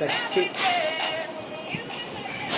Cut.